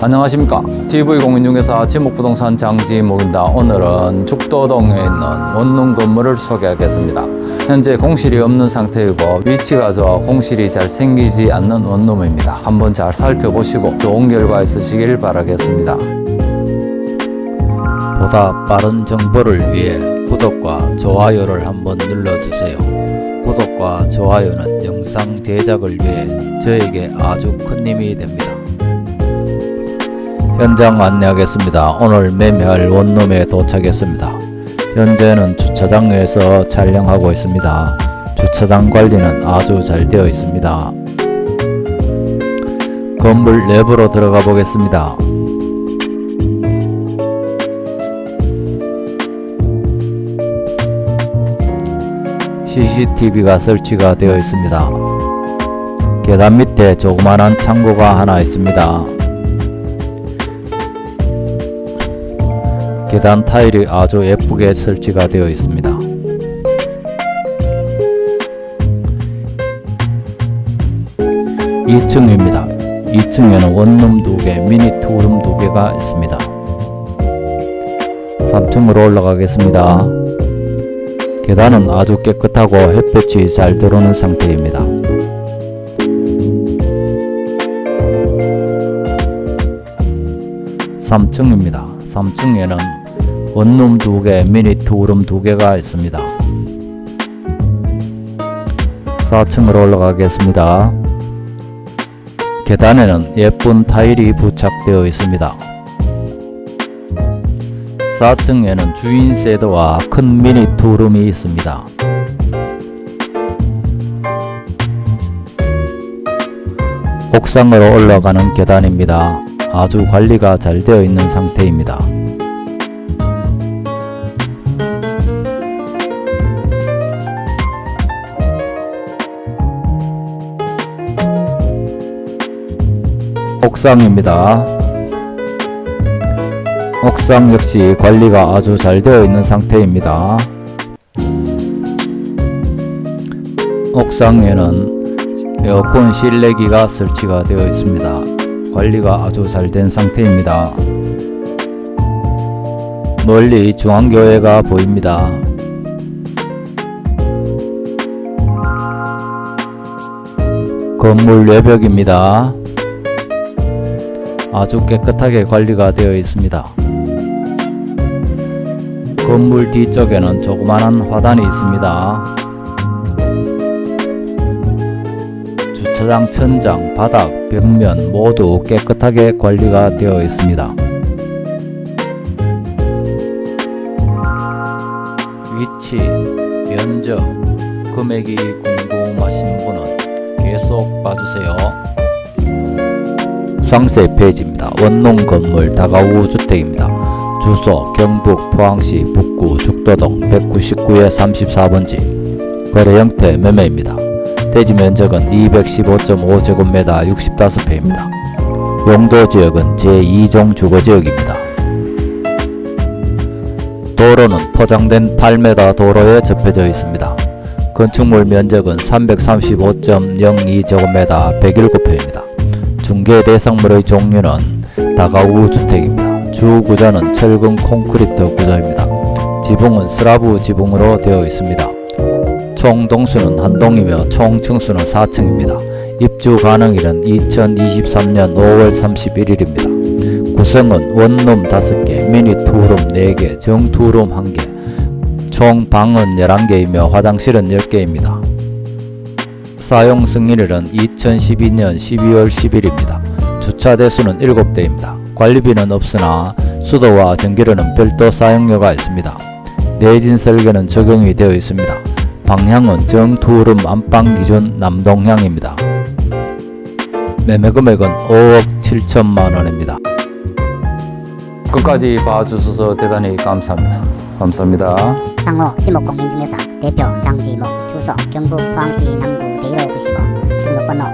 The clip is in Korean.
안녕하십니까. TV공인중개사 지목부동산 장지목입니다. 오늘은 죽도동에 있는 원룸 건물을 소개하겠습니다. 현재 공실이 없는 상태이고 위치가 좋아 공실이 잘 생기지 않는 원룸입니다. 한번 잘 살펴보시고 좋은 결과 있으시길 바라겠습니다. 보다 빠른 정보를 위해 구독과 좋아요를 한번 눌러주세요. 구독과 좋아요는 영상 제작을 위해 저에게 아주 큰 힘이 됩니다 현장 안내하겠습니다. 오늘 매매할 원룸에 도착했습니다. 현재는 주차장에서 촬영하고 있습니다. 주차장 관리는 아주 잘 되어 있습니다. 건물 내부로 들어가 보겠습니다. CCTV가 설치가 되어 있습니다. 계단 밑에 조그만한 창고가 하나 있습니다. 계단 타일이 아주 예쁘게 설치가 되어 있습니다. (2층) 입니다. (2층에는) 원룸 두개 미니 투룸 두 개가 있습니다. (3층으로) 올라가겠습니다. 계단은 아주 깨끗하고 햇볕이 잘 들어오는 상태입니다. 3층입니다. 3층에는 원룸 2개, 미니 투룸 2개가 있습니다. 4층으로 올라가겠습니다. 계단에는 예쁜 타일이 부착되어 있습니다. 4층에는 주인 세드와 큰 미니 투룸이 있습니다. 옥상으로 올라가는 계단입니다. 아주 관리가 잘 되어 있는 상태입니다. 옥상입니다. 옥상 역시 관리가 아주 잘 되어 있는 상태입니다. 옥상에는 에어컨 실내기가 설치가 되어 있습니다. 관리가 아주 잘 된 상태입니다. 멀리 중앙교회가 보입니다. 건물 외벽입니다. 아주 깨끗하게 관리가 되어 있습니다. 건물 뒤쪽에는 조그마한 화단이 있습니다. 주차장 천장, 바닥, 벽면 모두 깨끗하게 관리가 되어 있습니다. 위치, 면적, 금액이 궁금하신 분은 계속 봐주세요. 상세 페이지입니다. 원룸 건물 다가구 주택입니다. 주소 경북 포항시 북구 죽도동 199에 34번지 거래 형태 매매입니다. 대지 면적은 215.5제곱미터 65평입니다. 용도 지역은 제2종 주거지역입니다. 도로는 포장된 8m 도로에 접해져 있습니다. 건축물 면적은 335.02제곱미터 107평입니다. 중개 대상물의 종류는 다가구 주택입니다. 주 구조는 철근 콘크리트 구조입니다. 지붕은 슬라브 지붕으로 되어 있습니다. 총 동수는 한 동이며 총 층수는 4층입니다. 입주 가능일은 2023년 5월 31일입니다. 구성은 원룸 5개, 미니 투룸 4개, 정 투룸 1개, 총 방은 11개이며 화장실은 10개입니다. 사용 승인일은 2012년 12월 10일입니다. 주차 대수는 7대입니다. 관리비는 없으나 수도와 전기료는 별도 사용료가 있습니다. 내진 설계는 적용이 되어 있습니다. 방향은 정투룸 안방 기준 남동향입니다. 매매 금액은 5억 7천만 원입니다. 끝까지 봐주셔서 대단히 감사합니다. 감사합니다. 상호 지목공민중개사 대표 장지목 주소 경북 포항시 남구 대일호 95 등록번호